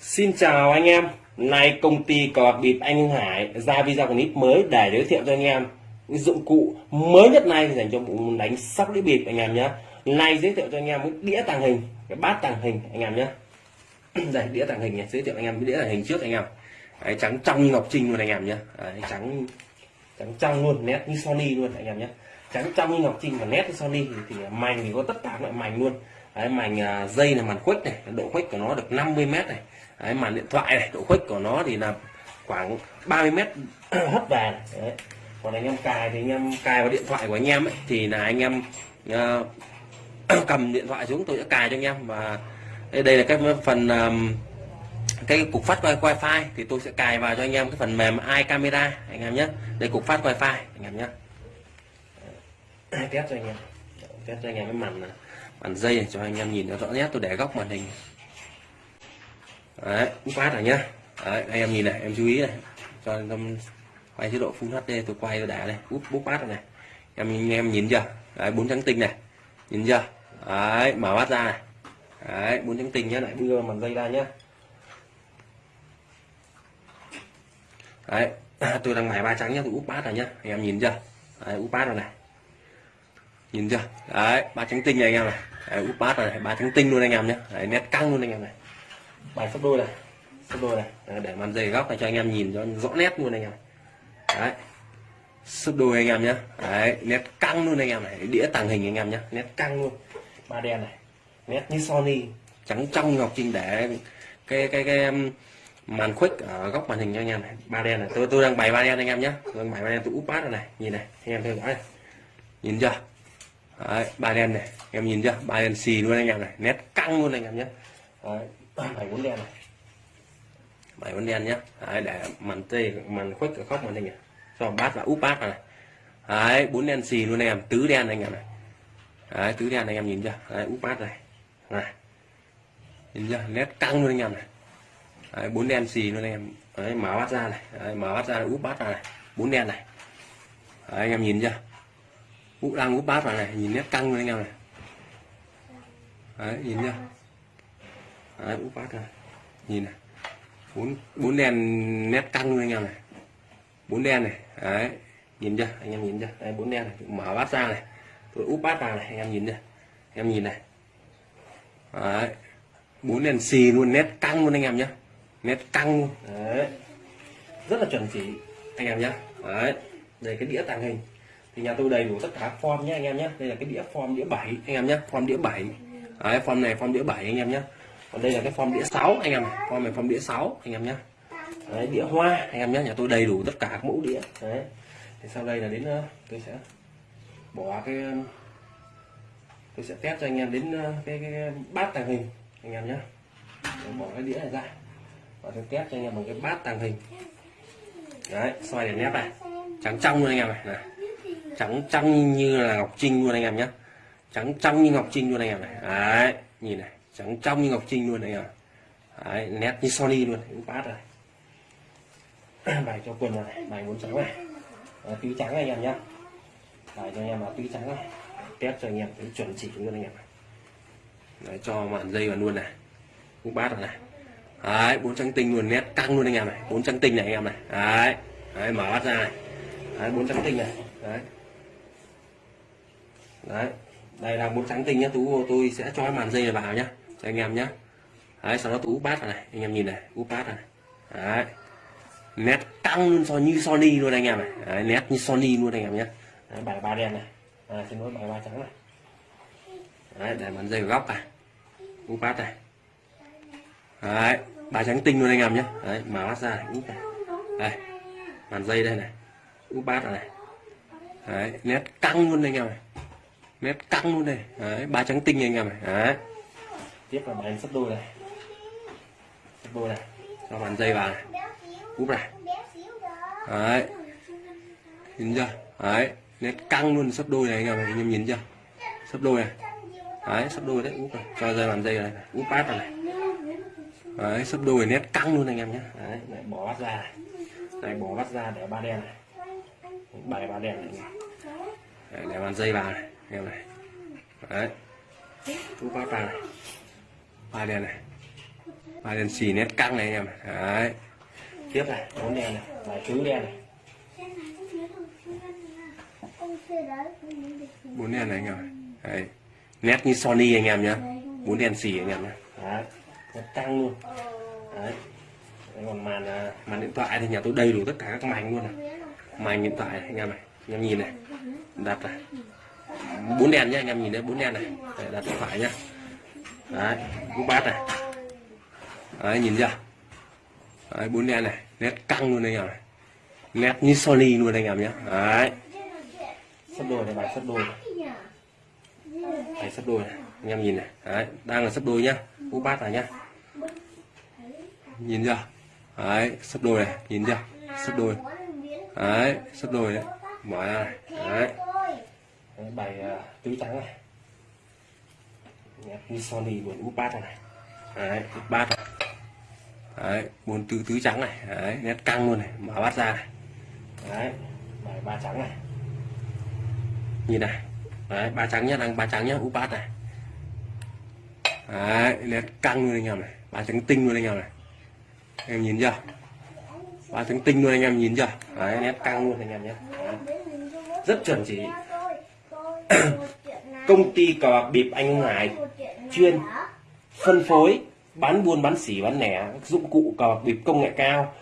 Xin chào anh em, nay công ty cò bịp anh Hải ra video clip mới để giới thiệu cho anh em những dụng cụ mới nhất này dành cho bộ đánh sóc đĩa bịp anh em nhé. Nay giới thiệu cho anh em cái đĩa tàng hình, cái bát tàng hình anh em nhé. Đây đĩa tàng hình nhé giới thiệu anh em cái đĩa tàng hình trước anh em. Đấy, trắng trong như ngọc trinh luôn anh em nhé. Đấy, trắng trắng trong luôn, nét như Sony luôn anh em nhé. Trắng trong như ngọc trinh và nét như Sony thì, thì mảnh thì có tất cả loại mảnh luôn. Đấy, mảnh à, dây là màn khuếch này, độ khuếch của nó được 50 mét này Đấy, màn điện thoại này độ khuếch của nó thì là khoảng 30 mét hấp về này. Đấy. còn anh em cài thì anh em cài vào điện thoại của anh em ấy, thì là anh em uh, cầm điện thoại xuống tôi sẽ cài cho anh em. Và đây, đây là cái phần um, cái cục phát wifi thì tôi sẽ cài vào cho anh em cái phần mềm iCamera anh em nhé. Đây cục phát wifi anh em nhé. Test cho anh em. Test cho anh em cái màn màn dây này cho anh em nhìn nó rõ nét tôi để góc màn hình đấy úp phát rồi nhá. Đấy, anh em nhìn này em chú ý này. Cho em quay chế độ full hd tôi quay tôi đã này. Úp bút phát rồi này. Em anh em nhìn chưa? Đấy bốn trắng tinh này. Nhìn chưa? Đấy mở mắt ra này. Đấy bốn trắng tinh nhá lại đưa màn dây ra nhá. Đấy tôi đang mài ba trắng nhá tôi úp bát rồi nhá. Anh em nhìn chưa? Đấy úp bát rồi này. Nhìn chưa? Đấy ba trắng tinh này anh em này. Đấy, úp bát rồi này ba trắng tinh luôn anh em nhé đấy, nét căng luôn anh em này bài sắp đôi này sắp đôi này. Đấy, để màn dày góc này cho anh em nhìn cho rõ nét luôn anh em. Đấy sắp đôi anh em nhé đấy nét căng luôn anh em này. Đĩa tàng hình anh em nhé nét căng luôn. Ba đen này. Nét như Sony. Trắng trong ngọc trinh để cái cái cái màn khuếch ở góc màn hình cho anh em này. Ba đen này. Tôi tôi đang bày ba đen anh em nhé tôi đang bày ba đen. Tôi úp bát này. Nhìn này anh em theo dõi này. Nhìn chưa? Đấy, ba đen này. Em nhìn chưa? Ba đen xì luôn anh em này. Nét căng luôn anh em nhé bảy bốn đen này. Bảy bốn đen nhé Đấy, để màn tê màn khuếch ở khóc màn hình nhỉ. Cho bát và úp bát này. Đấy, bốn đen xì luôn em. Tứ đen anh em này. Đấy, tứ đen anh em nhìn chưa? Đấy, úp bát này. Này. Nhìn chưa? Nét căng luôn anh em này. Đấy, bốn đen xì luôn em. Đấy, mở bát ra này. Đấy, mở bát ra úp bát này. Bốn đen này. Đấy, anh em nhìn chưa? Úp đang úp bát vào này. Nhìn nét căng luôn anh em này. Đấy nhìn chưa? Đấy úp bát này nhìn này. Bốn bốn đèn nét căng luôn anh em này. Bốn đen này. Đấy nhìn chưa? Anh em nhìn chưa? Đây bốn đen này. Mở bát ra này. Tôi úp bát vào này anh em nhìn chưa? Em nhìn này. Đấy bốn đèn xì luôn nét căng luôn anh em nhé nét căng luôn. Đấy. Rất là chuẩn chỉ anh em nhé đấy đây cái đĩa tàng hình. Thì nhà tôi đầy đủ tất cả form nhé anh em nhé đây là cái đĩa form đĩa 7 anh em nhé form đĩa 7 đấy, form này form đĩa 7 anh em nhé còn đây là cái form đĩa 6 anh em form này form đĩa 6 anh em nhé đấy, đĩa hoa anh em nhé nhà tôi đầy đủ tất cả các mẫu đĩa. Đấy. Thì sau đây là đến ờ, tôi sẽ bỏ cái ờ, tôi sẽ test cho anh em đến ờ, cái, cái, bát tàng hình anh em nhé bỏ cái đĩa này ra. Và tôi test cho anh em một cái bát tàng hình. Đấy xoay để nét này. Trắng trong luôn anh em này, này. Trắng trong như là ngọc trinh luôn anh em nhé trắng trong như ngọc trinh luôn anh em này. Đấy nhìn này trắng trong như ngọc trinh luôn này em đấy, nét như sony luôn cũng phát rồi. Bài cho quần này bài muốn trắng này. À, tứ trắng anh em nhé bài cho anh em là tứ trắng này. Test cho anh em cái chuẩn chỉ luôn anh em này đấy, cho màn dây vào luôn này. Cũng bát rồi này. Đấy bốn trắng tinh luôn nét căng luôn anh em này. Bốn trắng tinh này anh em này. Đấy, đấy mở bát ra này. Đấy bốn trắng tinh này. Đấy. Đấy đây là bốn trắng tinh nhá. Tú tôi sẽ cho màn dây này vào nhá cho anh em nhé, đấy sau đó tôi úp bát này. Anh em nhìn này úp bát này. Đấy. Nét căng luôn so như Sony luôn anh em này. Đấy, nét như Sony luôn anh em nhé. Đấy, bài ba đen này. À, xin lỗi bài ba trắng này. Đấy để màn dây góc này. Úp bát này. Đấy ba trắng tinh luôn anh em nhé. Đấy mở bát ra này úp này. Đây màn dây đây này. Úp bát này. Đấy nét căng luôn anh em này. Nét căng luôn này. Đấy ba trắng tinh anh em này. Đấy tiếp là bàn sắp đôi này. Sắp đôi này. Cho bàn dây vào này. Úp này. Đấy. Nhìn chưa? Đấy. Nét căng luôn sắp đôi này anh em, anh em nhìn chưa? Sắp đôi này. Đấy sắp đôi đấy úp này. Cho dây bàn dây này. Úp bát vào này. Đấy sắp đôi nét căng luôn anh em nhé. Đấy lại bỏ bát ra này. Này bỏ bát ra để ba đen này. Bảy ba đen này. Đấy, để bàn dây vào này em này. Đấy. Úp bát vào này ba đèn này. Ba đèn xì nét căng này anh em. Đấy. Tiếp này bốn đèn này vài thứ đèn này. Bốn đèn này anh em đấy. Nét như Sony anh em nhá. Bốn đèn xì anh em nhá. Đấy. Nét căng luôn. Đấy. Còn màn à, màn điện thoại thì nhà tôi đầy đủ tất cả các màn luôn này. Màn điện thoại này, anh em này. Anh em nhìn này. Đặt này. Bốn đèn nhá anh em nhìn đấy bốn đèn này. Đặt điện thoại nhá đấy cú bát này. Đấy nhìn chưa? Đấy bốn đen này nét căng luôn anh em này. Nét như Sony luôn anh em nhé, đấy. Sắp đôi này bài sắp đôi này. bài sắp đôi này. Anh em nhìn này. Đấy đang là sắp đôi nhá. Cú bát này nhá. Nhìn chưa? Đấy sắp đôi này. Nhìn chưa? Sắp đôi. Đấy sắp đôi đấy. Mở ra này. Đấy. Đấy, bài uh, tứ trắng này như Sony buồn úp bát này. Đấy úp bát này. Đấy buồn tứ tứ trắng này. Đấy nét căng luôn này mở bát ra này. Đấy bài ba trắng này. Nhìn này. Đấy ba trắng nhá đang ba trắng nhá úp bát này. Đấy nét căng luôn anh em này. Ba trắng tinh luôn anh em này. Em nhìn chưa? Ba trắng tinh luôn anh em nhìn chưa? Đấy nét căng luôn anh em nhé rất chuẩn chỉ. Công ty cờ bạc bịp anh Hải chuyên phân phối bán buôn bán xỉ bán lẻ các dụng cụ cờ bạc bịp công nghệ cao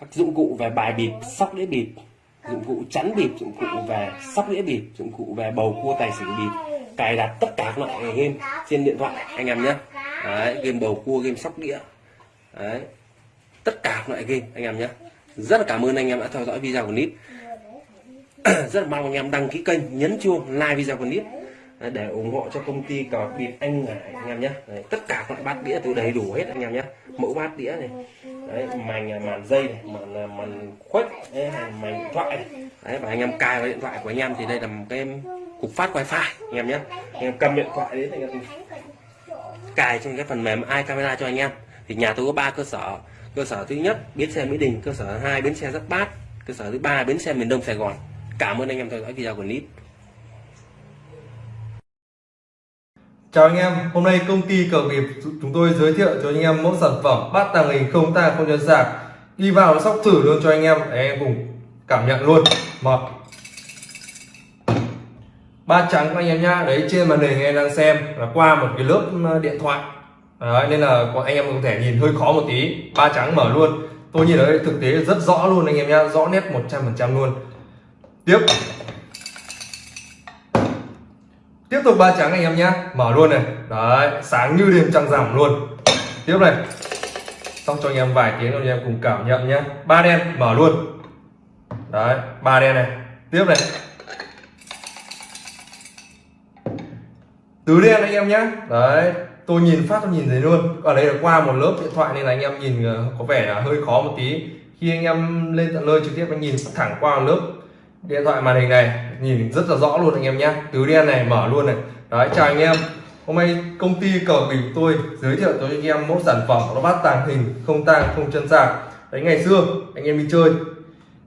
các dụng cụ về bài bịp sóc đĩa bịp dụng cụ chắn bịp dụng cụ về sóc đĩa bịp dụng cụ về bầu cua tài xỉu bịp cài đặt tất cả các loại game trên điện thoại anh em nhé. Đấy, game bầu cua game sóc đĩa. Đấy tất cả các loại game anh em nhé. Rất là cảm ơn anh em đã theo dõi video của nít. Rất là mong anh em đăng ký kênh nhấn chuông like video của nít. Đấy, để ủng hộ cho công ty cờ bịp anh Ngải anh em nhé. Đấy, tất cả các loại bát đĩa tôi đầy đủ hết anh em nhé. Mẫu bát đĩa này. Đấy màn màn dây này màn màn khuếch đấy, màn điện thoại này. đấy và anh em cài vào điện thoại của anh em thì đây là một cái cục phát wifi anh em nhé. Anh em cầm điện thoại đến anh em cài trên cái phần mềm iCamera cho anh em. Thì nhà tôi có ba cơ sở. Cơ sở thứ nhất bến xe mỹ đình cơ sở hai bến xe giáp bát cơ sở thứ ba bến xe miền đông sài gòn. Cảm ơn anh em theo dõi video của clip Chào anh em, hôm nay công ty cờ bịp chúng tôi giới thiệu cho anh em mẫu sản phẩm bát tàng hình không tang không nhân sạc đi vào sóc thử luôn cho anh em để anh em cùng cảm nhận luôn. Một. Ba trắng các anh em nhá đấy trên màn hình anh em đang xem là qua một cái lớp điện thoại. Đấy, nên là anh em có thể nhìn hơi khó một tí. Ba trắng mở luôn. Tôi nhìn thấy thực tế rất rõ luôn anh em nhá rõ nét 100% luôn. Tiếp tiếp tục ba trắng anh em nhé mở luôn này. Đấy, sáng như đêm trăng rằm luôn. Tiếp này. Xong cho anh em vài tiếng, anh em cùng cảm nhận nhé ba đen, mở luôn. Đấy, ba đen này. Tiếp này. Tứ đen anh em nhé đấy, tôi nhìn phát, tôi nhìn thấy luôn. Ở đây là qua một lớp điện thoại nên là anh em nhìn ờ, có vẻ là hơi khó một tí. Khi anh em lên tận nơi trực tiếp, anh nhìn thẳng qua một lớp điện thoại màn hình này, nhìn rất là rõ luôn anh em nhé. Tứ đen này, mở luôn này. Đấy, chào anh em. Hôm nay công ty cờ bình tôi giới thiệu cho anh em mẫu sản phẩm, nó bát tàng hình, không tang, không chân sạc. Đấy, ngày xưa, anh em đi chơi,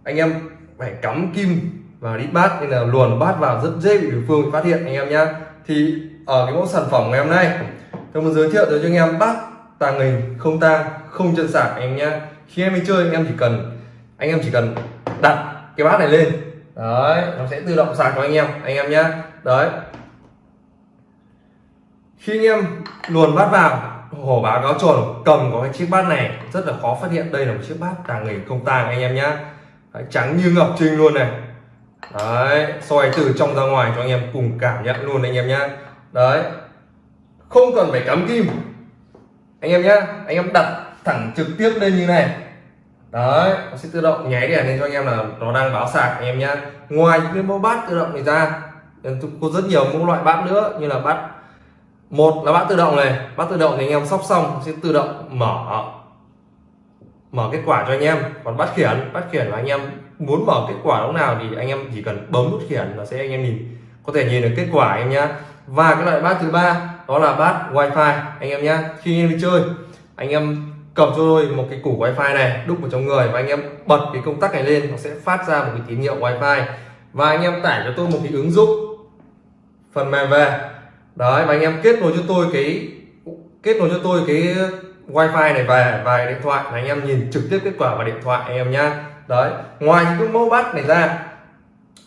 anh em phải cắm kim và đi bát, nên là luồn bát vào rất dễ bị đối phương phát hiện, anh em nhé thì ở cái mẫu sản phẩm ngày hôm nay, tôi muốn giới thiệu tới cho anh em bát tàng hình, không tang, không chân sạc, anh em nhé khi em đi chơi, anh em chỉ cần, anh em chỉ cần đặt cái bát này lên đấy nó sẽ tự động sạc cho anh em anh em nhé đấy. Khi anh em luồn bát vào hổ báo cáo tròn cầm có cái chiếc bát này rất là khó phát hiện. Đây là một chiếc bát tàng hình không tàng anh em nhé đấy, trắng như ngọc trinh luôn này. Đấy soi từ trong ra ngoài cho anh em cùng cảm nhận luôn anh em nhé đấy. Không cần phải cắm kim. Anh em nhé anh em đặt thẳng trực tiếp lên như này đấy nó sẽ tự động nháy đèn lên cho anh em là nó đang báo sạc anh em nhé ngoài những cái mẫu bát tự động này ra có rất nhiều mẫu loại bát nữa như là bát một là bát tự động này bát tự động thì anh em sóc xong sẽ tự động mở mở kết quả cho anh em còn bát khiển bát khiển là anh em muốn mở kết quả lúc nào thì anh em chỉ cần bấm nút khiển là sẽ anh em nhìn có thể nhìn được kết quả anh em nhé và cái loại bát thứ ba đó là bát wifi anh em nhé khi anh em đi chơi anh em cầm cho tôi một cái củ wifi này, đúc vào trong người và anh em bật cái công tắc này lên, nó sẽ phát ra một cái tín hiệu wifi. Và anh em tải cho tôi một cái ứng dụng phần mềm về. Đấy, và anh em kết nối cho tôi cái, kết nối cho tôi cái wifi này về, vài điện thoại là anh em nhìn trực tiếp kết quả vào điện thoại anh em nhá. Đấy, ngoài những cái mẫu bát này ra,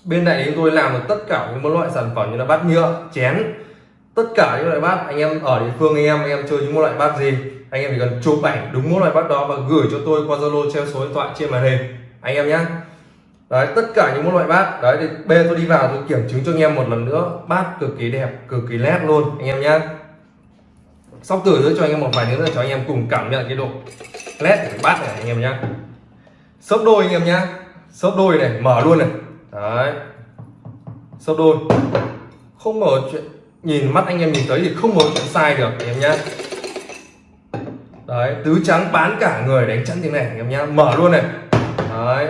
bên này chúng tôi làm được tất cả những loại sản phẩm như là bát nhựa, chén tất cả những loại bát, anh em ở địa phương, anh em anh em chơi những loại bát gì, anh em chỉ cần chụp ảnh đúng mỗi loại bát đó và gửi cho tôi qua zalo treo số điện thoại trên màn hình. Anh em nhé đấy, tất cả những loại bát. Đấy, thì bê tôi đi vào, tôi kiểm chứng cho anh em một lần nữa. Bát cực kỳ đẹp, cực kỳ nét luôn, anh em nhé sóc thử nữa cho anh em một vài nữa cho anh em cùng cảm nhận cái độ nét của bát này, anh em nhé sấp đôi, anh em nhé sấp đôi này, mở luôn này. Đấy. Sấp đôi. Không mở chuyện nhìn mắt anh em nhìn thấy thì không có chuyện sai được, anh em nhé đấy, tứ trắng bán cả người đánh chắn thế này, anh em nhá. Mở luôn này. Đấy,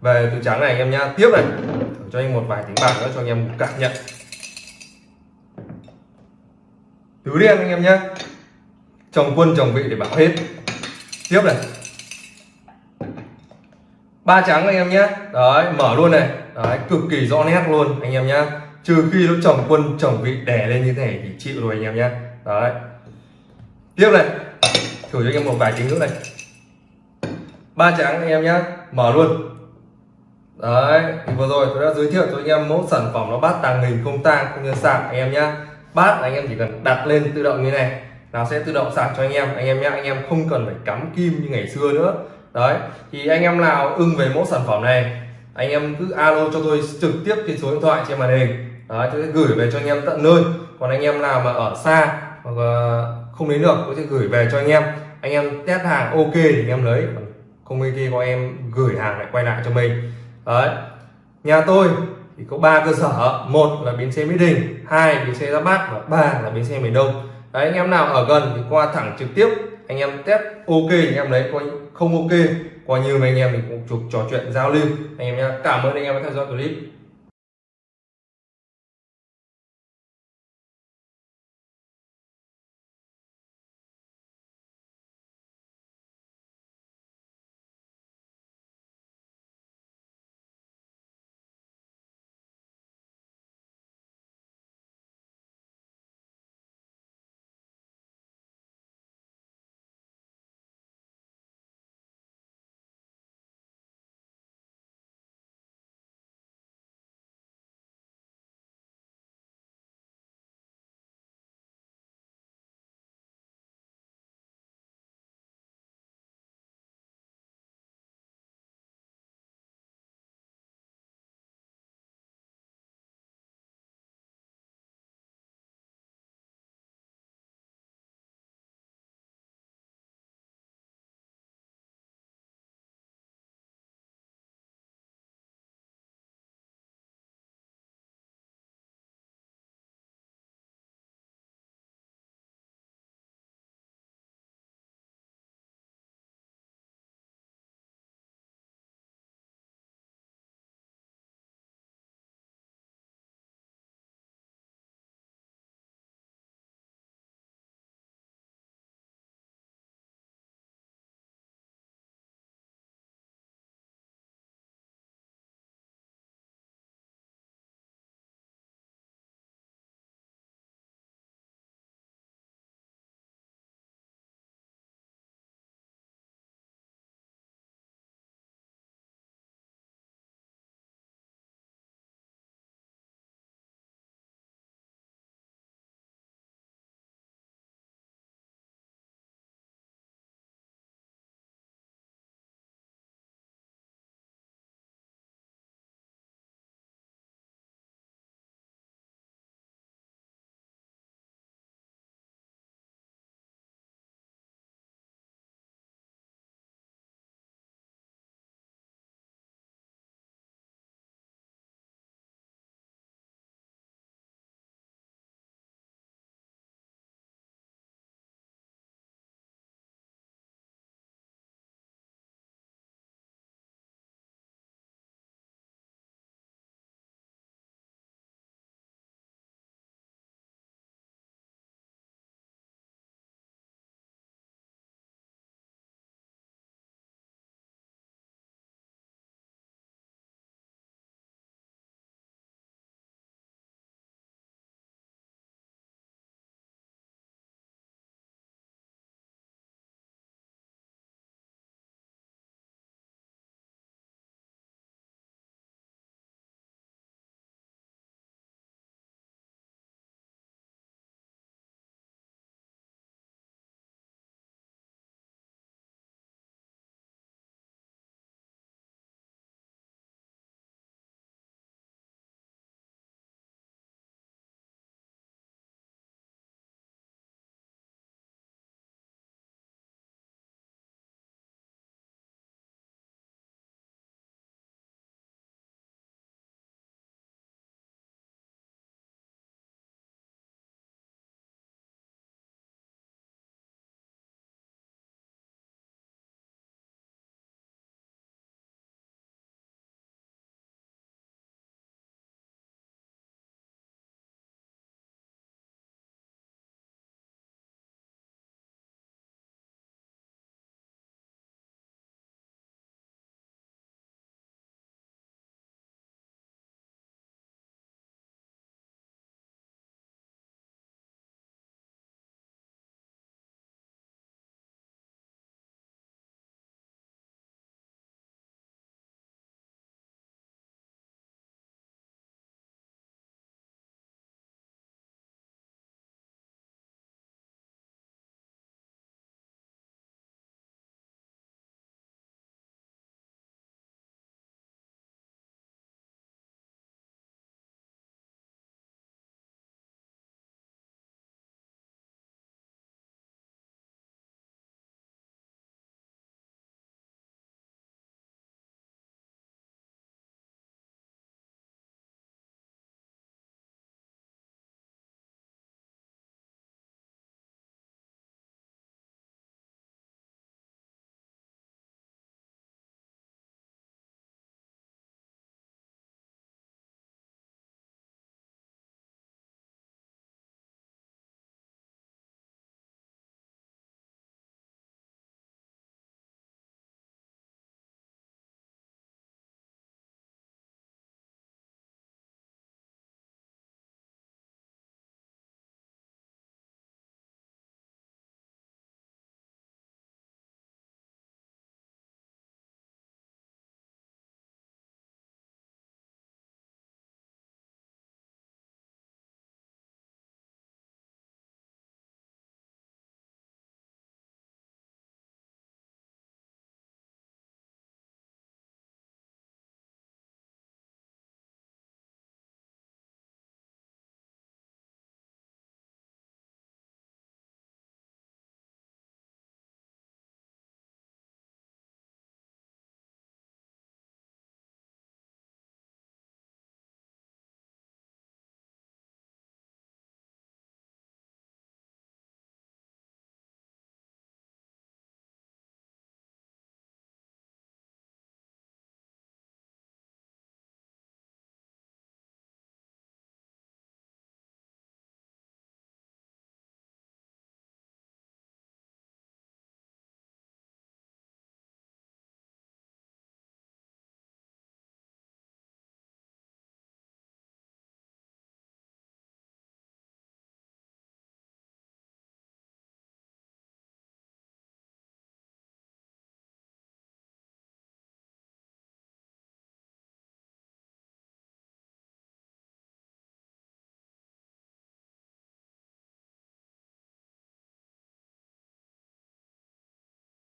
về tứ trắng này, anh em nhá. Tiếp này. Thử cho anh một vài tiếng bạc nữa cho anh em cảm nhận. Tứ đen, anh em nhá. Chồng quân, chồng vị để bảo hết. Tiếp này. Ba trắng anh em nhé đấy, mở luôn này. Đấy, cực kỳ rõ nét luôn, anh em nhá trừ khi nó chồng quân, chồng vị đè lên như thế này thì chịu rồi anh em nhé. Đấy. Tiếp này. Thử cho anh em một vài tiếng nữa này. Ba trắng anh em nhé. Mở luôn. Đấy, thì vừa rồi tôi đã giới thiệu cho anh em mẫu sản phẩm nó bát tàng hình, không tang, không như sạc anh em nhé. Bát anh em chỉ cần đặt lên tự động như này, nó sẽ tự động sạc cho anh em. Anh em nhé, anh em không cần phải cắm kim như ngày xưa nữa. Đấy, thì anh em nào ưng về mẫu sản phẩm này, anh em cứ alo cho tôi trực tiếp trên số điện thoại trên màn hình đấy tôi sẽ gửi về cho anh em tận nơi. Còn anh em nào mà ở xa hoặc không đến được tôi sẽ gửi về cho anh em. Anh em test hàng ok thì anh em lấy. Không ok có em gửi hàng lại quay lại cho mình. Đấy. Nhà tôi thì có ba cơ sở. Một là bến xe mỹ đình, hai bến xe ra bát và ba là bến xe miền đông. Đấy, anh em nào ở gần thì qua thẳng trực tiếp. Anh em test ok thì anh em lấy. Coi không ok coi như mấy anh em mình cũng chụp trò chuyện giao lưu. Anh em nhé cảm ơn anh em đã theo dõi clip.